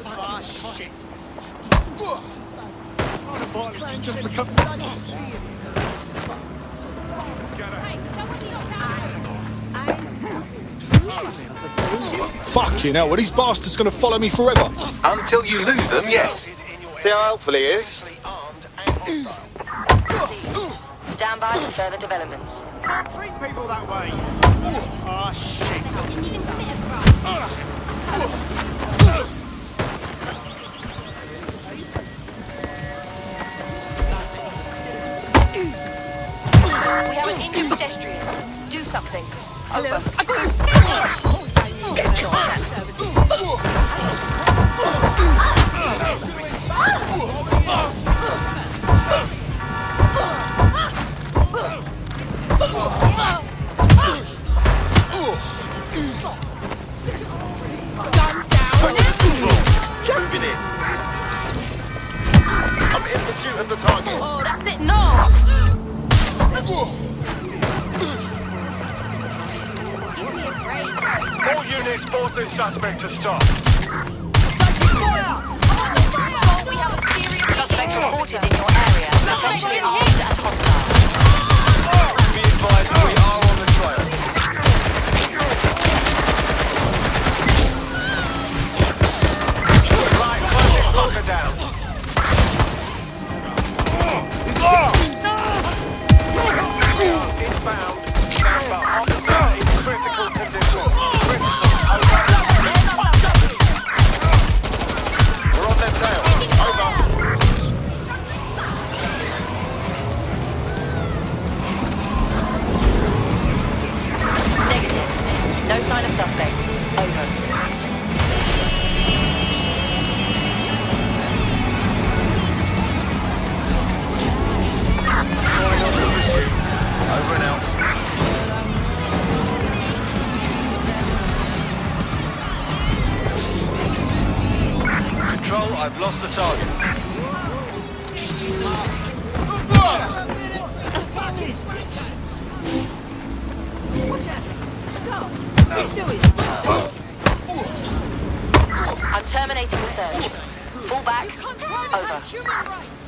Fuck you now! Fucking hell, are these bastards gonna follow me forever? Until you lose them, yes. They are hopefully, is. Stand by for further developments. Treat people that way. Oh, shit. An injured pedestrian. Do something. Over. Moving in. I'm in pursuit of the target. Oh, that's it, no! All units force this suspect to stop. We have a serious suspect reported in your area, potentially armed Control, I've lost the target. I'm terminating the search. Fall back. Over. Human rights.